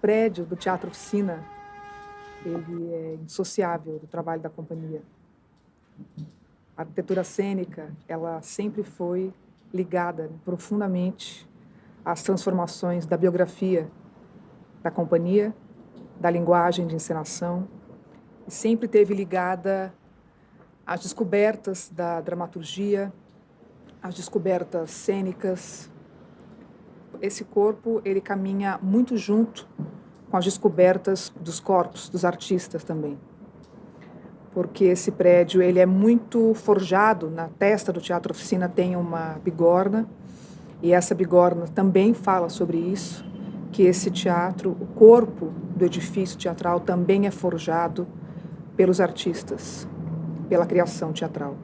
prédio do Teatro Oficina, ele é indissociável do trabalho da companhia. A arquitetura cênica, ela sempre foi ligada profundamente às transformações da biografia da companhia, da linguagem de encenação, e sempre teve ligada às descobertas da dramaturgia, às descobertas cênicas. Esse corpo, ele caminha muito junto com as descobertas dos corpos, dos artistas também. Porque esse prédio, ele é muito forjado, na testa do Teatro Oficina tem uma bigorna, e essa bigorna também fala sobre isso, que esse teatro, o corpo do edifício teatral também é forjado pelos artistas, pela criação teatral.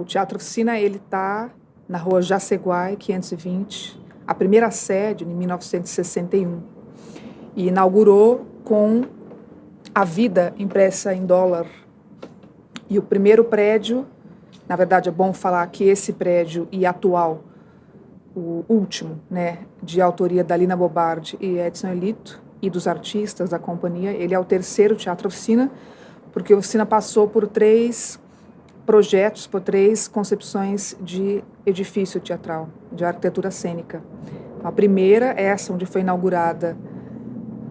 O Teatro Oficina ele está na rua Jaceguai, 520, a primeira sede em 1961, e inaugurou com a vida impressa em dólar. E o primeiro prédio, na verdade é bom falar que esse prédio e atual, o último, né, de autoria da Lina Bobardi e Edson Elito, e dos artistas da companhia, ele é o terceiro teatro oficina, porque a oficina passou por três projetos, por três concepções de edifício teatral, de arquitetura cênica. A primeira, essa onde foi inaugurada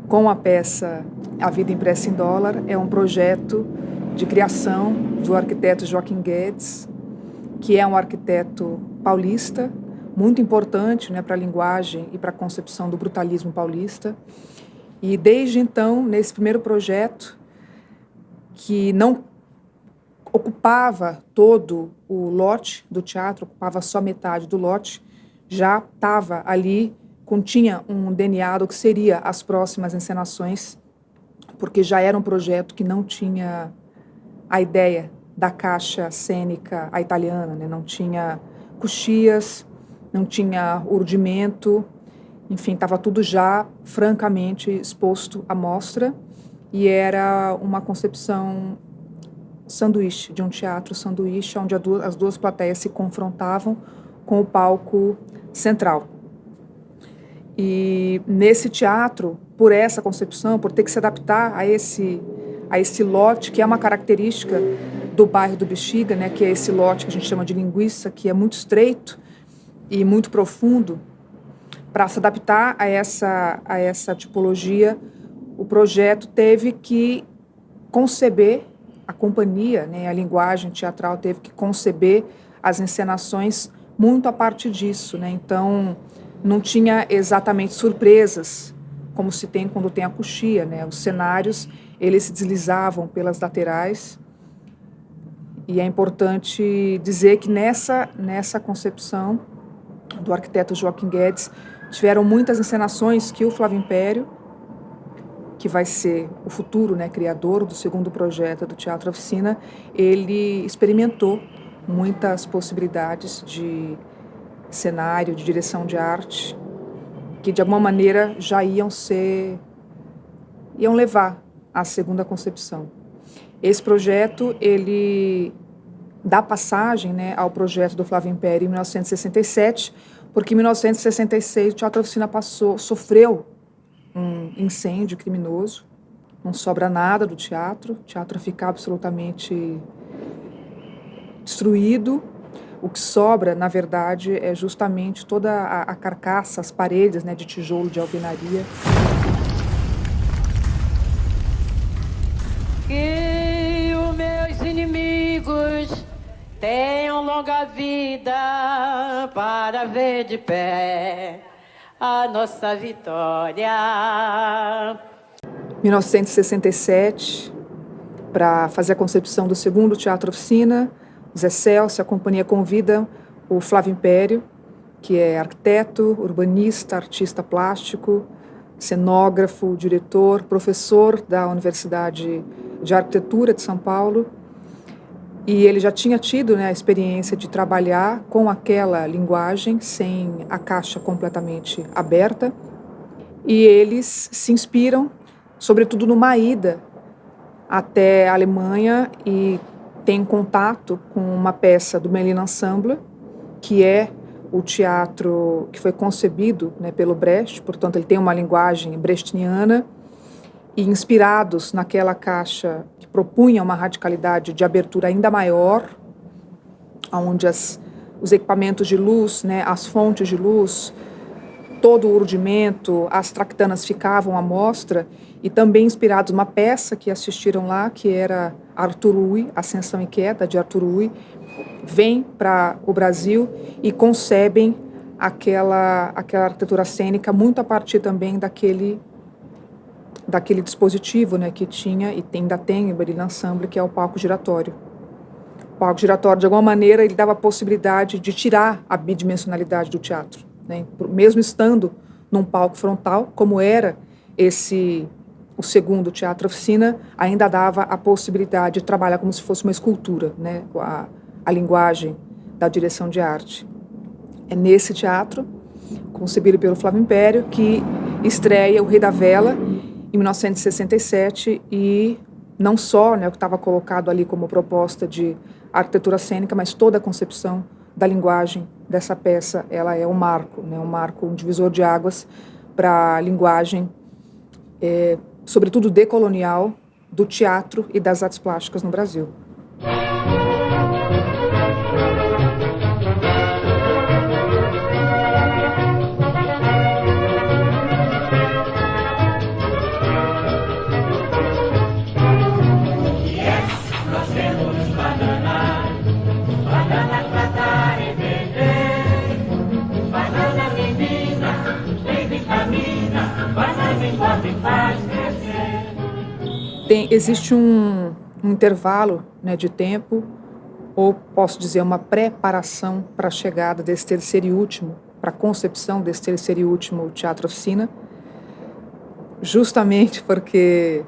com a peça A Vida Impressa em Dólar, é um projeto de criação do arquiteto Joaquim Guedes, que é um arquiteto paulista, muito importante né, para a linguagem e para a concepção do brutalismo paulista. E desde então, nesse primeiro projeto, que não ocupava todo o lote do teatro, ocupava só metade do lote, já estava ali continha um DNA do que seria as próximas encenações, porque já era um projeto que não tinha a ideia da caixa cênica a italiana, né? não tinha coxias, não tinha urdimento, enfim, estava tudo já francamente exposto à mostra e era uma concepção sanduíche, de um teatro sanduíche, onde as duas plateias se confrontavam com o palco central. E nesse teatro, por essa concepção, por ter que se adaptar a esse, a esse lote, que é uma característica do bairro do Bexiga, né, que é esse lote que a gente chama de linguiça, que é muito estreito e muito profundo, para se adaptar a essa, a essa tipologia, o projeto teve que conceber, a companhia, né, a linguagem teatral teve que conceber as encenações muito a partir disso. Né? Então, não tinha exatamente surpresas, como se tem quando tem a coxia, né? Os cenários, eles se deslizavam pelas laterais. E é importante dizer que nessa, nessa concepção do arquiteto Joaquim Guedes, tiveram muitas encenações que o Flávio Império, que vai ser o futuro né, criador do segundo projeto do Teatro Oficina, ele experimentou muitas possibilidades de cenário, de direção de arte, que de alguma maneira já iam ser, iam levar à segunda concepção. Esse projeto, ele dá passagem né, ao projeto do Flávio Império em 1967, porque em 1966 o Teatro Oficina passou, sofreu um incêndio criminoso, não sobra nada do teatro, o teatro fica absolutamente destruído, o que sobra, na verdade, é justamente toda a, a carcaça, as paredes né, de tijolo de alvenaria. Que os meus inimigos tenham longa vida para ver de pé a nossa vitória. 1967, para fazer a concepção do segundo Teatro Oficina, Zé Celso, a companhia convida o Flávio Império, que é arquiteto, urbanista, artista plástico, cenógrafo, diretor, professor da Universidade de Arquitetura de São Paulo. E ele já tinha tido né, a experiência de trabalhar com aquela linguagem, sem a caixa completamente aberta. E eles se inspiram, sobretudo numa ida até a Alemanha e tem contato com uma peça do Melina Ensemble, que é o teatro que foi concebido né, pelo Brecht, portanto ele tem uma linguagem brechtiana, e inspirados naquela caixa que propunha uma radicalidade de abertura ainda maior, onde as, os equipamentos de luz, né, as fontes de luz, todo o urdimento, as tractanas ficavam à mostra, e também inspirados numa peça que assistiram lá, que era Arthur Ui, Ascensão e Queda, de Arthur Ui, vêm para o Brasil e concebem aquela, aquela arquitetura cênica muito a partir também daquele daquele dispositivo né, que tinha e ainda tem em Berlin Ensemble, que é o palco giratório. O palco giratório, de alguma maneira, ele dava a possibilidade de tirar a bidimensionalidade do teatro. Né, mesmo estando num palco frontal, como era esse o segundo teatro oficina, ainda dava a possibilidade de trabalhar como se fosse uma escultura, né, a, a linguagem da direção de arte. É nesse teatro, concebido pelo Flávio Império, que estreia O Rei da Vela, em 1967, e não só né, o que estava colocado ali como proposta de arquitetura cênica, mas toda a concepção da linguagem dessa peça, ela é um marco, né, um marco, um divisor de águas para a linguagem é, sobretudo decolonial, do teatro e das artes plásticas no Brasil. Existe um, um intervalo né, de tempo, ou posso dizer, uma preparação para a chegada desse terceiro e último, para a concepção desse terceiro e último teatro oficina, justamente porque,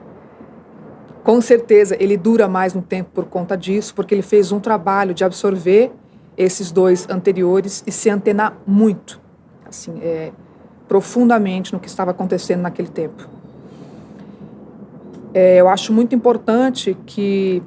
com certeza, ele dura mais um tempo por conta disso, porque ele fez um trabalho de absorver esses dois anteriores e se antenar muito, assim, é, profundamente no que estava acontecendo naquele tempo. É, eu acho muito importante que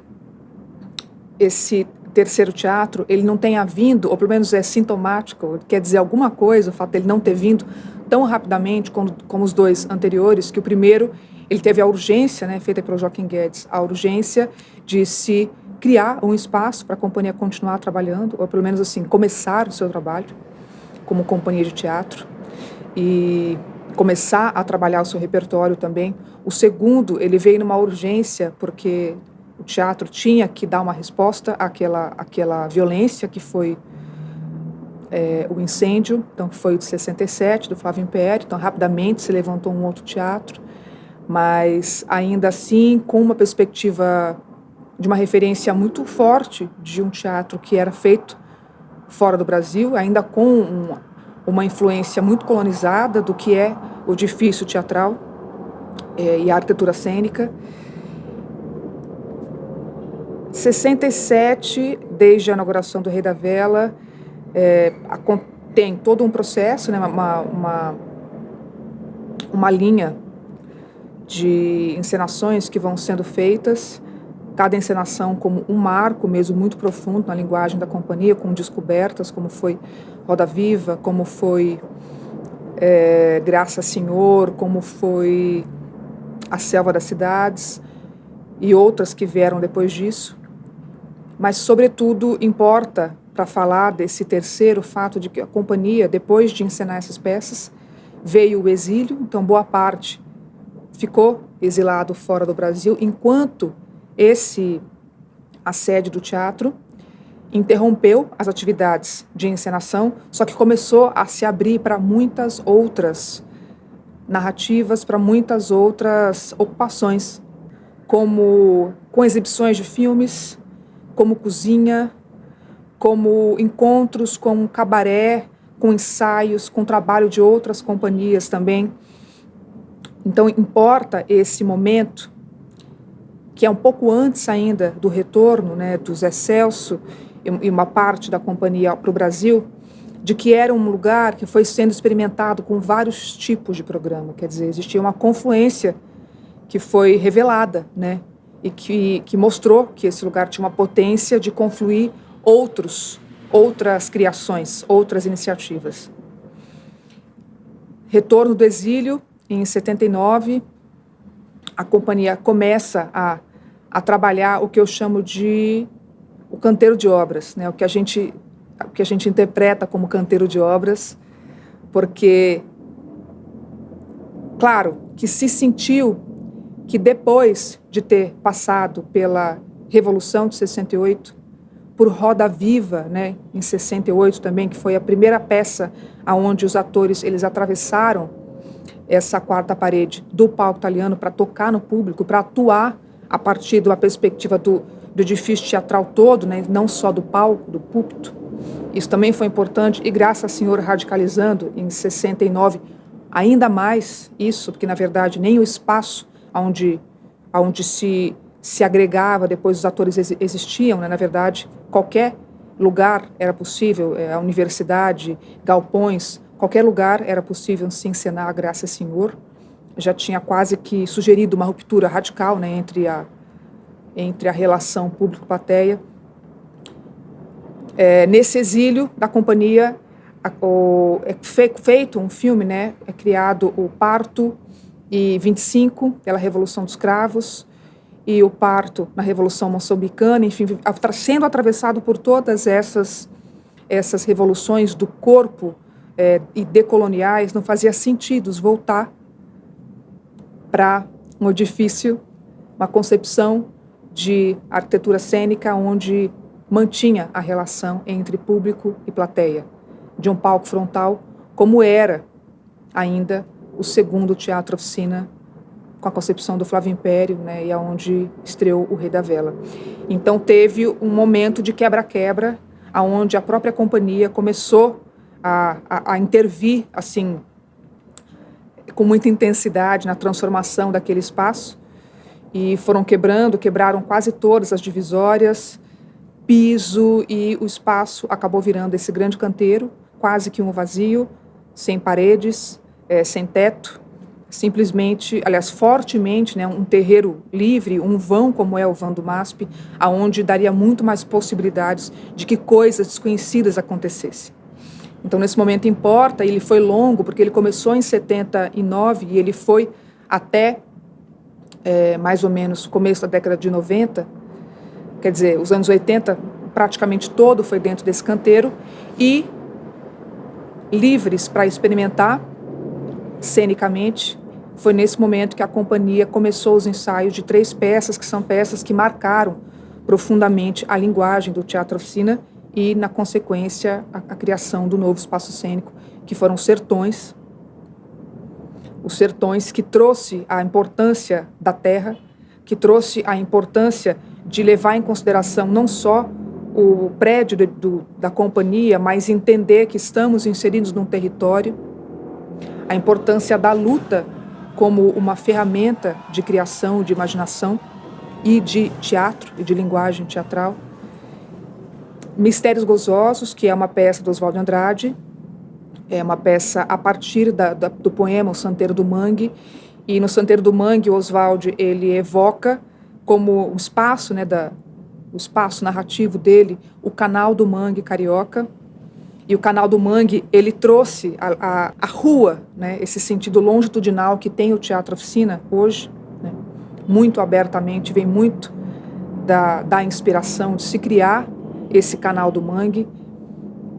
esse terceiro teatro ele não tenha vindo, ou pelo menos é sintomático, quer dizer alguma coisa, o fato dele não ter vindo tão rapidamente como, como os dois anteriores, que o primeiro ele teve a urgência, né, feita pelo Joaquim Guedes, a urgência de se criar um espaço para a companhia continuar trabalhando, ou pelo menos assim, começar o seu trabalho como companhia de teatro. E começar a trabalhar o seu repertório também. O segundo, ele veio numa urgência, porque o teatro tinha que dar uma resposta àquela, àquela violência que foi é, o incêndio, então foi o de 67, do Flávio Império, então rapidamente se levantou um outro teatro, mas ainda assim com uma perspectiva de uma referência muito forte de um teatro que era feito fora do Brasil, ainda com um, uma influência muito colonizada do que é o edifício teatral é, e a arquitetura cênica. 67, desde a inauguração do Rei da Vela, é, tem todo um processo, né, uma, uma, uma linha de encenações que vão sendo feitas, cada encenação como um marco mesmo muito profundo na linguagem da companhia, com descobertas, como foi Roda Viva, como foi é, Graça Senhor, como foi A Selva das Cidades e outras que vieram depois disso. Mas, sobretudo, importa para falar desse terceiro fato de que a companhia, depois de encenar essas peças, veio o exílio, então boa parte ficou exilado fora do Brasil, enquanto esse assédio do teatro interrompeu as atividades de encenação, só que começou a se abrir para muitas outras narrativas, para muitas outras ocupações, como com exibições de filmes, como cozinha, como encontros com cabaré, com ensaios, com trabalho de outras companhias também. Então importa esse momento que é um pouco antes ainda do retorno né, do Zé Celso e uma parte da companhia para o Brasil, de que era um lugar que foi sendo experimentado com vários tipos de programa. Quer dizer, existia uma confluência que foi revelada, né? e que, que mostrou que esse lugar tinha uma potência de confluir outros, outras criações, outras iniciativas. Retorno do exílio, em 79, a companhia começa a, a trabalhar o que eu chamo de o canteiro de obras, né? o, que a gente, que a gente interpreta como canteiro de obras, porque, claro, que se sentiu que depois de ter passado pela Revolução de 68, por Roda Viva, né, em 68 também, que foi a primeira peça aonde os atores eles atravessaram essa quarta parede do palco italiano para tocar no público, para atuar a partir da perspectiva do, do edifício teatral todo, né, não só do palco, do púlpito. Isso também foi importante e graças ao senhor radicalizando em 69 ainda mais isso, porque na verdade nem o espaço onde, onde se, se agregava, depois os atores existiam, né? na verdade, qualquer lugar era possível, é, a universidade, galpões, qualquer lugar era possível se encenar, graças ao Senhor. Já tinha quase que sugerido uma ruptura radical né, entre, a, entre a relação público-plateia. É, nesse exílio da companhia, o, é feito um filme, né, é criado o Parto e 25, pela Revolução dos Cravos, e o parto na Revolução Moçambicana, enfim, sendo atravessado por todas essas, essas revoluções do corpo é, e decoloniais, não fazia sentido voltar para um edifício, uma concepção de arquitetura cênica onde mantinha a relação entre público e plateia, de um palco frontal, como era ainda o segundo teatro oficina com a concepção do Flávio Império, né, e aonde estreou o Rei da Vela. Então teve um momento de quebra-quebra, aonde a própria companhia começou a, a, a intervir, assim, com muita intensidade na transformação daquele espaço, e foram quebrando, quebraram quase todas as divisórias, piso, e o espaço acabou virando esse grande canteiro, quase que um vazio, sem paredes, é, sem teto, simplesmente, aliás, fortemente, né, um terreiro livre, um vão como é o vão do MASP, aonde daria muito mais possibilidades de que coisas desconhecidas acontecessem. Então, nesse momento importa, ele foi longo, porque ele começou em 79 e ele foi até é, mais ou menos começo da década de 90, quer dizer, os anos 80 praticamente todo foi dentro desse canteiro, e livres para experimentar, cenicamente, foi nesse momento que a companhia começou os ensaios de três peças, que são peças que marcaram profundamente a linguagem do teatro oficina e, na consequência, a, a criação do novo espaço cênico, que foram sertões, os sertões que trouxe a importância da terra, que trouxe a importância de levar em consideração não só o prédio de, do, da companhia, mas entender que estamos inseridos num território a importância da luta como uma ferramenta de criação, de imaginação e de teatro e de linguagem teatral. Mistérios Gozosos, que é uma peça do Oswaldo Andrade, é uma peça a partir da, da, do poema O Santeiro do Mangue, e no Santeiro do Mangue o Oswaldo ele evoca como o espaço, né, da, o espaço narrativo dele, o canal do Mangue carioca, e o canal do Mangue, ele trouxe a, a, a rua, né, esse sentido longitudinal que tem o Teatro Oficina hoje, né, muito abertamente, vem muito da, da inspiração de se criar esse canal do Mangue.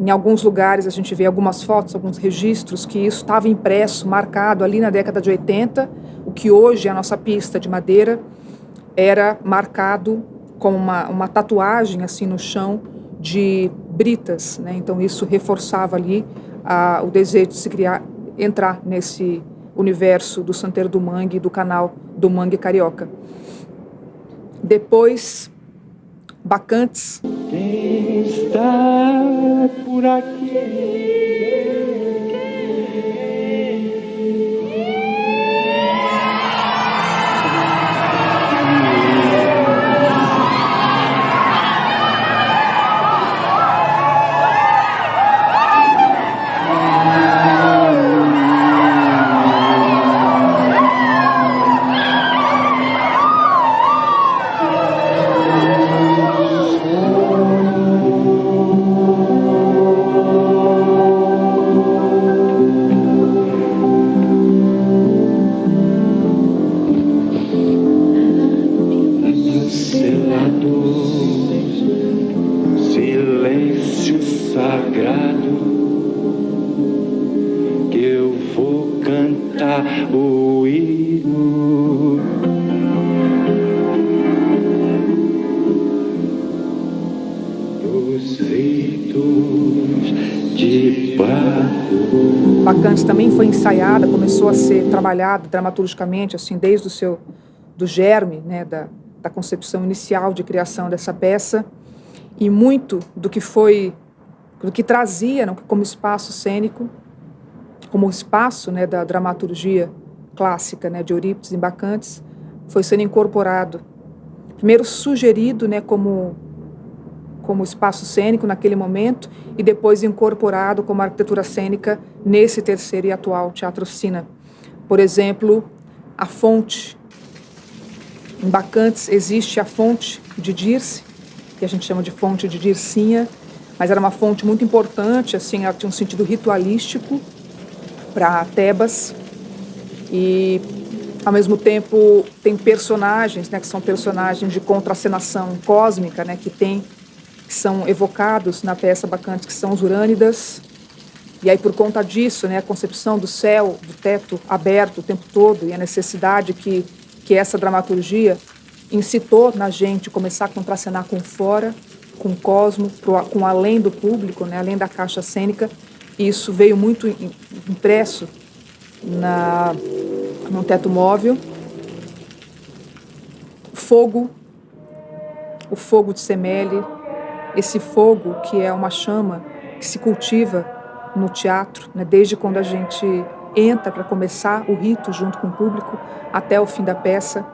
Em alguns lugares a gente vê algumas fotos, alguns registros que isso estava impresso, marcado ali na década de 80, o que hoje é a nossa pista de madeira, era marcado com uma, uma tatuagem assim no chão de britas, né? Então isso reforçava ali a, o desejo de se criar, entrar nesse universo do Santeiro do Mangue, do canal do Mangue Carioca. Depois, Bacantes. Quem está por aqui? Bacantes também foi ensaiada, começou a ser trabalhada dramaturgicamente, assim, desde o seu do germe, né, da, da concepção inicial de criação dessa peça e muito do que foi do que trazia como espaço cênico, como espaço né, da dramaturgia clássica né, de Eurípides e Bacantes, foi sendo incorporado. Primeiro sugerido né, como, como espaço cênico naquele momento e depois incorporado como arquitetura cênica nesse terceiro e atual Teatro Oficina. Por exemplo, a fonte em Bacantes existe a fonte de Dirce, que a gente chama de fonte de Dircinha, mas era uma fonte muito importante, assim, ela tinha um sentido ritualístico para Tebas. E, ao mesmo tempo, tem personagens, né, que são personagens de contracenação cósmica, né, que tem que são evocados na peça Bacantes, que são os Urânidas. E aí, por conta disso, né, a concepção do céu, do teto aberto o tempo todo e a necessidade que que essa dramaturgia incitou na gente começar a contracenar com fora, com o cosmo, com além do público, né, além da caixa cênica. E isso veio muito impresso na, no teto móvel. Fogo, o fogo de Semele, esse fogo que é uma chama que se cultiva no teatro, né, desde quando a gente entra para começar o rito junto com o público até o fim da peça.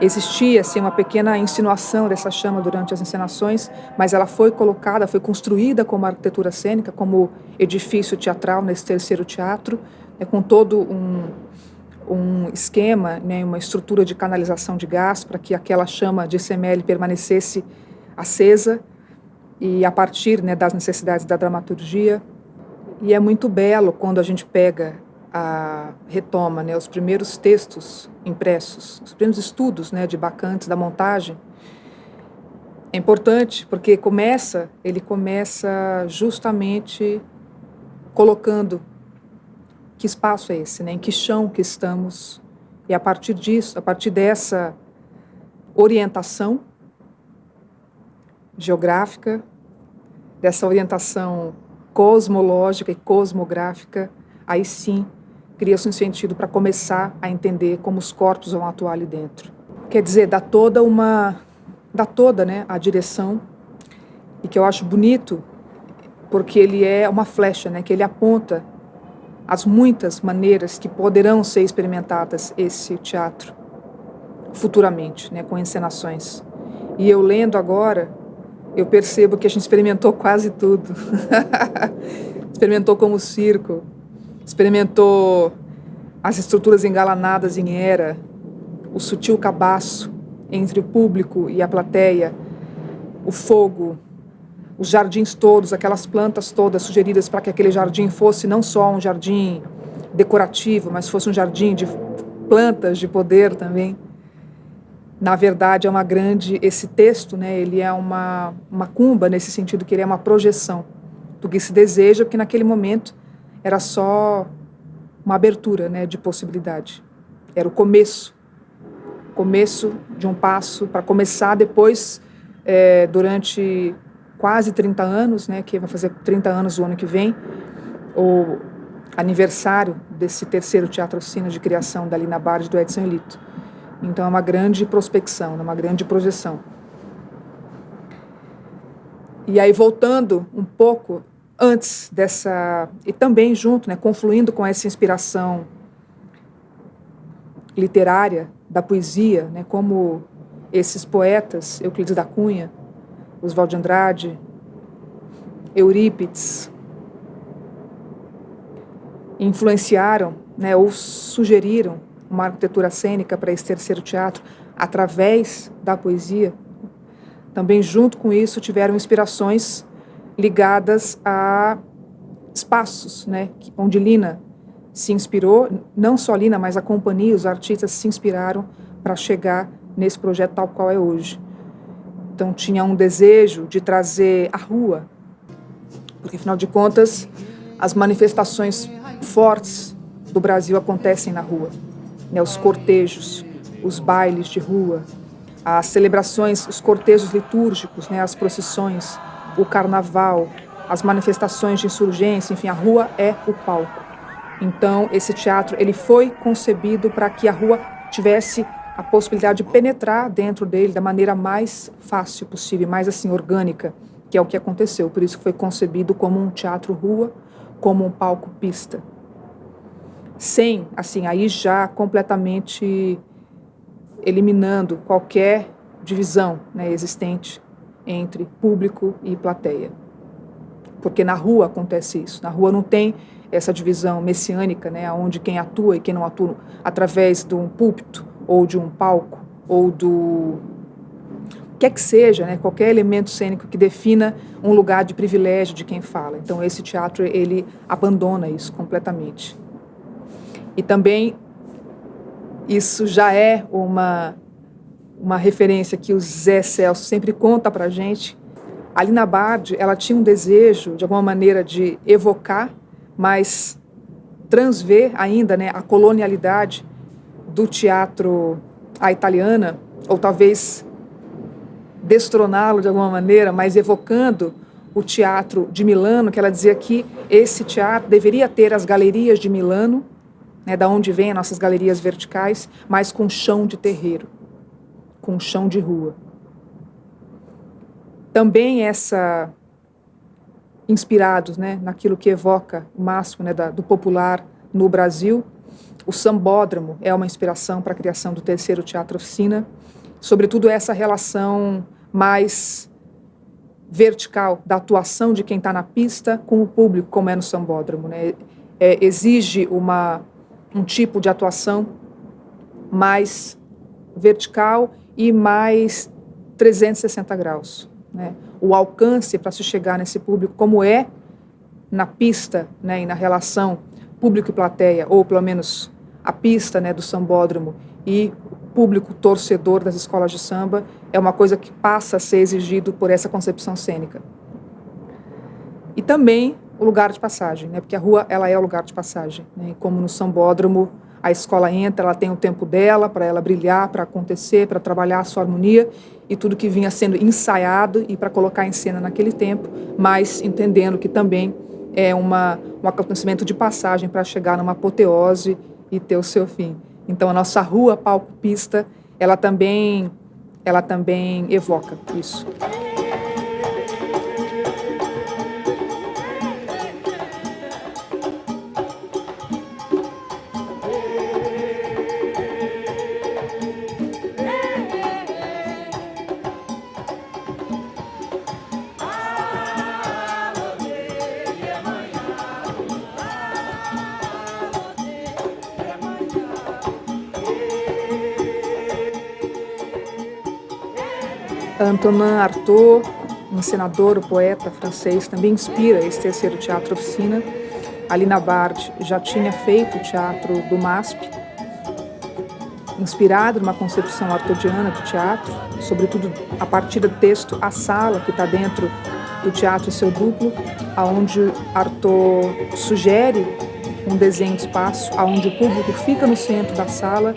Existia assim uma pequena insinuação dessa chama durante as encenações, mas ela foi colocada, foi construída como arquitetura cênica, como edifício teatral nesse terceiro teatro, né, com todo um, um esquema, né, uma estrutura de canalização de gás para que aquela chama de SML permanecesse acesa e a partir né, das necessidades da dramaturgia. E é muito belo quando a gente pega a, retoma né, os primeiros textos impressos, os primeiros estudos né, de Bacantes, da montagem, é importante porque começa, ele começa justamente colocando que espaço é esse, né, em que chão que estamos, e a partir disso, a partir dessa orientação geográfica, dessa orientação cosmológica e cosmográfica, aí sim cria-se um sentido para começar a entender como os corpos vão atuar ali dentro. Quer dizer, dá toda uma dá toda, né, a direção e que eu acho bonito porque ele é uma flecha, né, que ele aponta as muitas maneiras que poderão ser experimentadas esse teatro futuramente, né, com encenações. E eu lendo agora, eu percebo que a gente experimentou quase tudo. experimentou como circo, experimentou as estruturas engalanadas em era, o sutil cabaço entre o público e a plateia, o fogo, os jardins todos, aquelas plantas todas sugeridas para que aquele jardim fosse não só um jardim decorativo, mas fosse um jardim de plantas de poder também. Na verdade, é uma grande esse texto, né? Ele é uma uma cumba nesse sentido que ele é uma projeção do que se deseja, porque naquele momento era só uma abertura né, de possibilidade. Era o começo, começo de um passo para começar depois, é, durante quase 30 anos, né, que vai fazer 30 anos o ano que vem, o aniversário desse terceiro Teatro Oficina de criação da Lina Bard do Edson Elito. Então é uma grande prospecção, né, uma grande projeção. E aí, voltando um pouco antes dessa e também junto, né, confluindo com essa inspiração literária da poesia, né, como esses poetas, Euclides da Cunha, Oswald de Andrade, Eurípides, influenciaram, né, ou sugeriram uma arquitetura cênica para esse terceiro teatro através da poesia. Também junto com isso tiveram inspirações ligadas a espaços, né, onde Lina se inspirou, não só Lina, mas a companhia, os artistas se inspiraram para chegar nesse projeto tal qual é hoje. Então tinha um desejo de trazer a rua, porque afinal de contas as manifestações fortes do Brasil acontecem na rua, né? Os cortejos, os bailes de rua, as celebrações, os cortejos litúrgicos, né? As procissões, o carnaval, as manifestações de insurgência, enfim, a rua é o palco. Então, esse teatro ele foi concebido para que a rua tivesse a possibilidade de penetrar dentro dele da maneira mais fácil possível, mais assim orgânica, que é o que aconteceu. Por isso que foi concebido como um teatro rua, como um palco pista. Sem, assim, aí já completamente eliminando qualquer divisão né, existente entre público e plateia. Porque na rua acontece isso. Na rua não tem essa divisão messiânica, né, onde quem atua e quem não atua através de um púlpito ou de um palco ou do quer que seja, né, qualquer elemento cênico que defina um lugar de privilégio de quem fala. Então esse teatro ele abandona isso completamente. E também isso já é uma uma referência que o Zé Celso sempre conta para gente. A Lina Bard, ela tinha um desejo, de alguma maneira, de evocar mas transver ainda né, a colonialidade do teatro à italiana, ou talvez destroná-lo de alguma maneira, mas evocando o teatro de Milano, que ela dizia que esse teatro deveria ter as galerias de Milano, né, da onde vêm as nossas galerias verticais, mas com chão de terreiro, com chão de rua. Também essa inspirados né, naquilo que evoca o máximo né, da, do popular no Brasil. O sambódromo é uma inspiração para a criação do terceiro teatro oficina, sobretudo essa relação mais vertical da atuação de quem está na pista com o público, como é no sambódromo. Né? É, exige uma, um tipo de atuação mais vertical e mais 360 graus. Né? o alcance para se chegar nesse público, como é na pista né, e na relação público e plateia, ou pelo menos a pista né, do sambódromo e público torcedor das escolas de samba, é uma coisa que passa a ser exigido por essa concepção cênica. E também o lugar de passagem, né, porque a rua ela é o lugar de passagem. Né, como no sambódromo, a escola entra, ela tem o tempo dela para ela brilhar, para acontecer, para trabalhar a sua harmonia, e tudo que vinha sendo ensaiado e para colocar em cena naquele tempo, mas entendendo que também é uma, um acontecimento de passagem para chegar numa apoteose e ter o seu fim. Então a nossa rua, palco, pista, ela também, ela também evoca isso. Antonin Artaud, um senador, o poeta francês, também inspira esse terceiro teatro oficina. Alina Bard já tinha feito o teatro do MASP, inspirado numa concepção artodiana do teatro, sobretudo a partir do texto A Sala, que está dentro do teatro e seu duplo, aonde Artaud sugere um desenho de espaço, aonde o público fica no centro da sala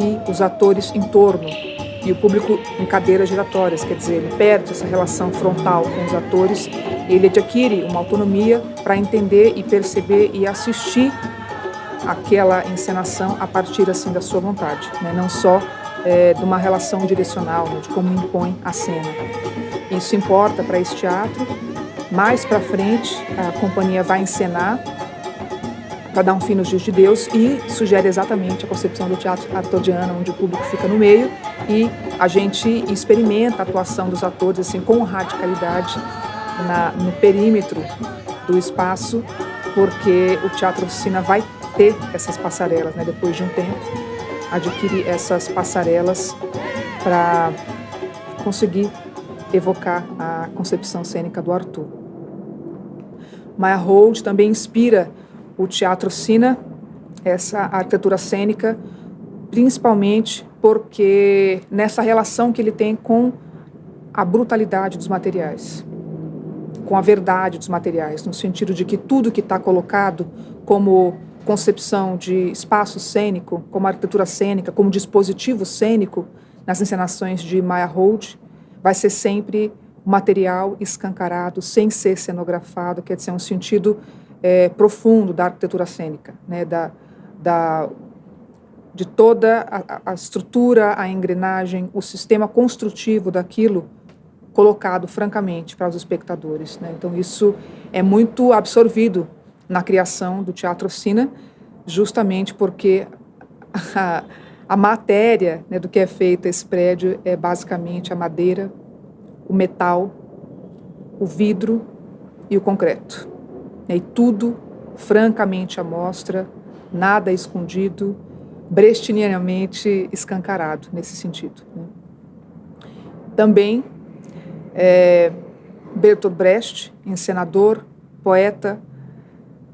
e os atores em torno e o público em cadeiras giratórias, quer dizer, ele perde essa relação frontal com os atores, ele adquire uma autonomia para entender e perceber e assistir aquela encenação a partir assim da sua vontade, né? não só é, de uma relação direcional, né? de como impõe a cena. Isso importa para esse teatro. Mais para frente, a companhia vai encenar para dar um fim nos dias de Deus e sugere exatamente a concepção do teatro artodiano, onde o público fica no meio e a gente experimenta a atuação dos atores assim com radicalidade na, no perímetro do espaço, porque o teatro oficina vai ter essas passarelas, né, depois de um tempo, adquirir essas passarelas para conseguir evocar a concepção cênica do Arthur. Maya Hold também inspira o teatro oficina, essa arquitetura cênica, principalmente porque nessa relação que ele tem com a brutalidade dos materiais, com a verdade dos materiais, no sentido de que tudo que está colocado como concepção de espaço cênico, como arquitetura cênica, como dispositivo cênico nas encenações de Maya Hold, vai ser sempre material escancarado, sem ser cenografado, quer dizer, um sentido é, profundo da arquitetura cênica, né, da, da, de toda a, a estrutura, a engrenagem, o sistema construtivo daquilo colocado francamente para os espectadores. Né? Então isso é muito absorvido na criação do Teatro Oficina, justamente porque a, a matéria né, do que é feito esse prédio é basicamente a madeira, o metal, o vidro e o concreto. E tudo francamente à mostra, nada escondido, brechtianamente escancarado nesse sentido. Né? Também é, Bertolt Brecht, encenador, poeta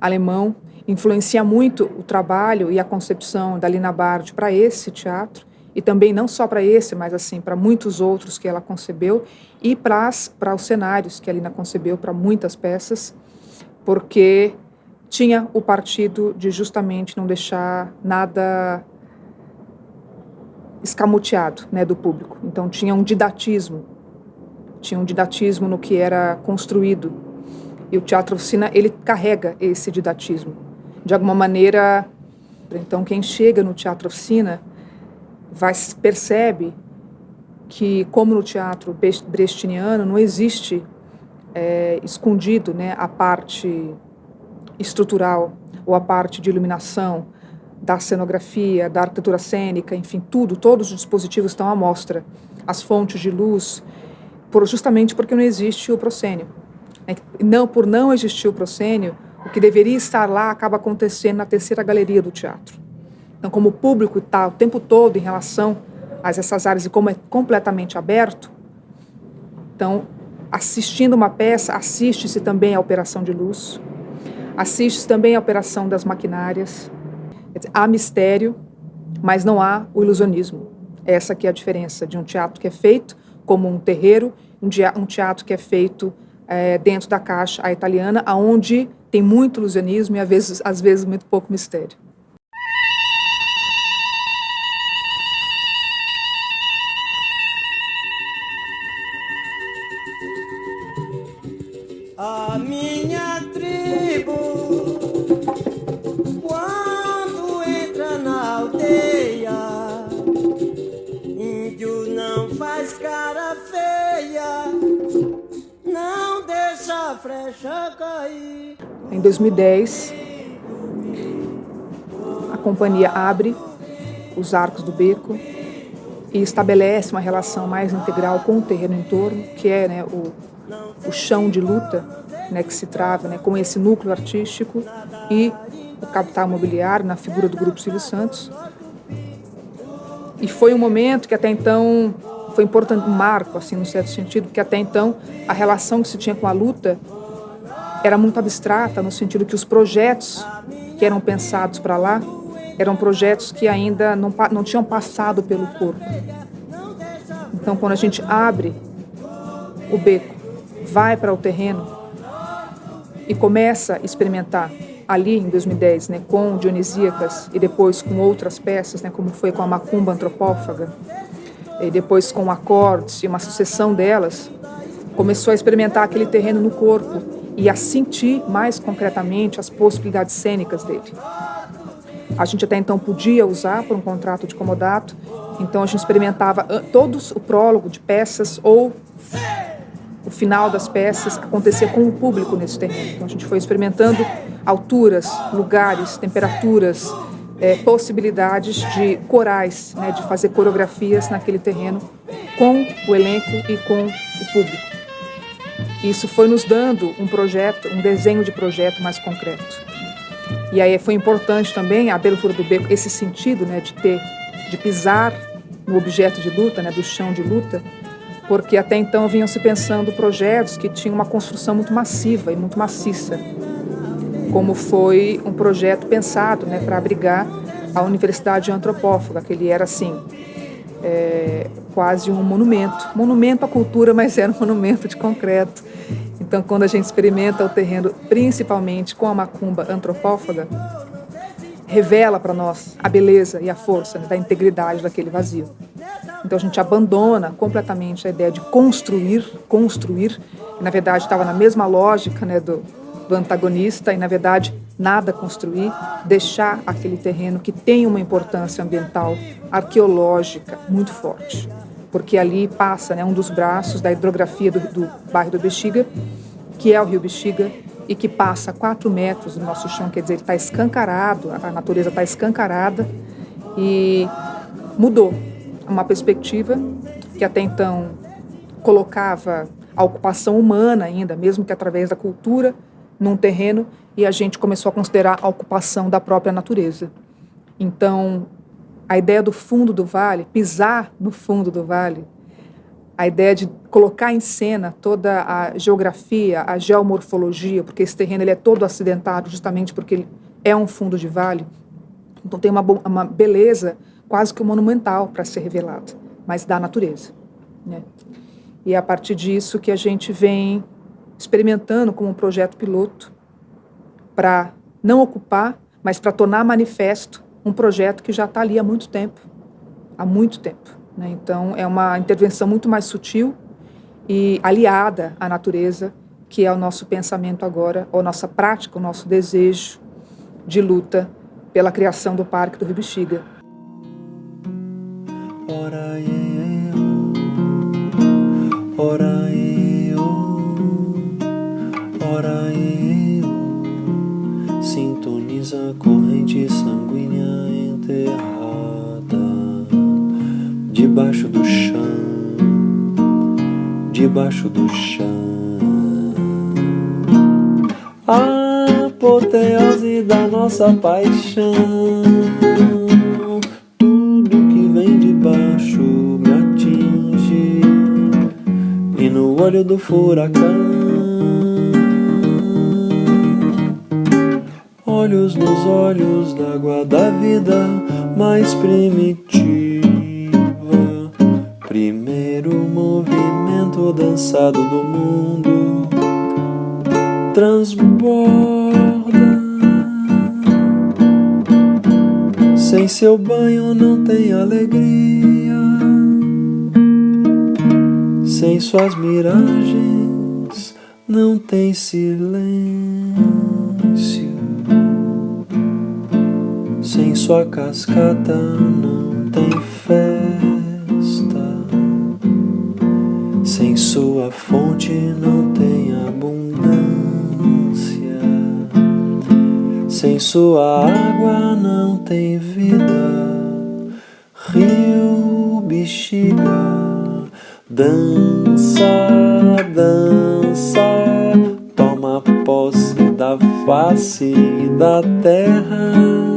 alemão, influencia muito o trabalho e a concepção da Lina Bard para esse teatro e também não só para esse, mas assim para muitos outros que ela concebeu e para os cenários que a Lina concebeu para muitas peças, porque tinha o partido de justamente não deixar nada escamoteado né, do público. Então tinha um didatismo tinha um didatismo no que era construído. E o teatro oficina, ele carrega esse didatismo. De alguma maneira, então quem chega no teatro oficina vai percebe que, como no teatro brechtiano, não existe é, escondido né, a parte estrutural ou a parte de iluminação, da cenografia, da arquitetura cênica, enfim, tudo, todos os dispositivos estão à mostra. As fontes de luz, por, justamente porque não existe o proscênio. É não, por não existir o proscênio, o que deveria estar lá acaba acontecendo na terceira galeria do teatro. Então, como o público está o tempo todo em relação a essas áreas e como é completamente aberto, então, assistindo uma peça, assiste-se também à operação de luz, assiste-se também à operação das maquinárias. Há mistério, mas não há o ilusionismo. Essa que é a diferença de um teatro que é feito como um terreiro, um teatro que é feito é, dentro da caixa a italiana, aonde tem muito ilusionismo e às vezes, às vezes muito pouco mistério. Em 2010, a companhia abre os arcos do beco e estabelece uma relação mais integral com o terreno em torno, que é né, o, o chão de luta né, que se trava né, com esse núcleo artístico e o capital imobiliário na figura do Grupo Silvio Santos. E foi um momento que até então foi importante, um marco, assim, no certo sentido, porque até então a relação que se tinha com a luta era muito abstrata, no sentido que os projetos que eram pensados para lá eram projetos que ainda não, não tinham passado pelo corpo. Então, quando a gente abre o beco, vai para o terreno e começa a experimentar ali em 2010, né, com Dionisíacas e depois com outras peças, né, como foi com a macumba antropófaga, e depois com acordes e uma sucessão delas, começou a experimentar aquele terreno no corpo e a sentir mais concretamente as possibilidades cênicas dele. A gente até então podia usar por um contrato de comodato, então a gente experimentava todos o prólogo de peças ou o final das peças acontecer com o público nesse terreno. Então a gente foi experimentando alturas, lugares, temperaturas, é, possibilidades de corais, né, de fazer coreografias naquele terreno com o elenco e com o público. Isso foi nos dando um projeto, um desenho de projeto mais concreto. E aí foi importante também a abertura do beco, esse sentido né, de ter, de pisar no objeto de luta, né, do chão de luta, porque até então vinham se pensando projetos que tinham uma construção muito massiva e muito maciça, como foi um projeto pensado né, para abrigar a Universidade Antropófaga, que ele era assim, é, quase um monumento. Monumento à cultura, mas era um monumento de concreto. Então, quando a gente experimenta o terreno, principalmente com a macumba antropófaga, revela para nós a beleza e a força né, da integridade daquele vazio. Então a gente abandona completamente a ideia de construir, construir, na verdade estava na mesma lógica né, do, do antagonista, e na verdade nada construir, deixar aquele terreno que tem uma importância ambiental, arqueológica muito forte. Porque ali passa né, um dos braços da hidrografia do, do bairro do Bexiga, que é o rio Bexiga, e que passa a 4 metros do nosso chão, quer dizer, ele está escancarado, a natureza está escancarada e mudou uma perspectiva que até então colocava a ocupação humana ainda, mesmo que através da cultura, num terreno, e a gente começou a considerar a ocupação da própria natureza. Então, a ideia do fundo do vale, pisar no fundo do vale, a ideia de colocar em cena toda a geografia, a geomorfologia, porque esse terreno ele é todo acidentado justamente porque ele é um fundo de vale. Então tem uma, uma beleza quase que monumental para ser revelada, mas da natureza. Né? E é a partir disso que a gente vem experimentando como um projeto piloto para não ocupar, mas para tornar manifesto um projeto que já está ali há muito tempo, há muito tempo. Né? Então, é uma intervenção muito mais sutil e aliada à natureza, que é o nosso pensamento agora, a nossa prática, o nosso desejo de luta pela criação do Parque do Rio Bexiga. Ora ora ora sintoniza a debaixo do chão, debaixo do chão. A apoteose da nossa paixão. Tudo que vem de baixo me atinge, e no olho do furacão. Olhos nos olhos d'água da vida mais primitiva. Primeiro movimento dançado do mundo transborda. Sem seu banho não tem alegria. Sem suas miragens não tem silêncio. Sem sua cascata não tem fé. Sem sua fonte não tem abundância, sem sua água não tem vida. Rio Bexiga, dança, dança, toma posse da face da terra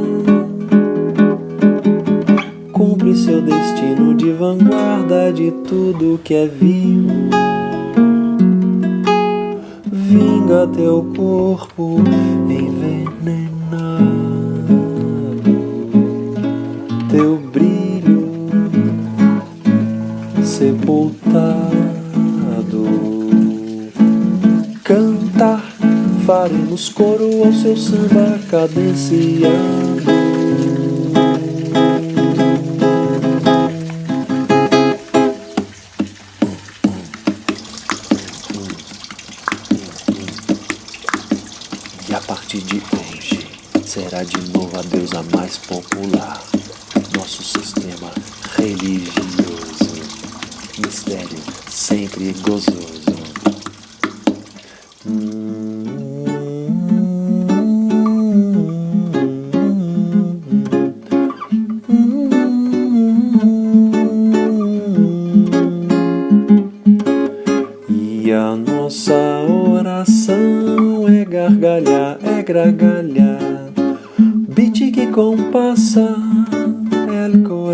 cumpre seu destino de vanguarda de tudo que é vivo. Vinga teu corpo envenenado, teu brilho sepultado. Cantar, faremos coro ao seu samba cadenciado.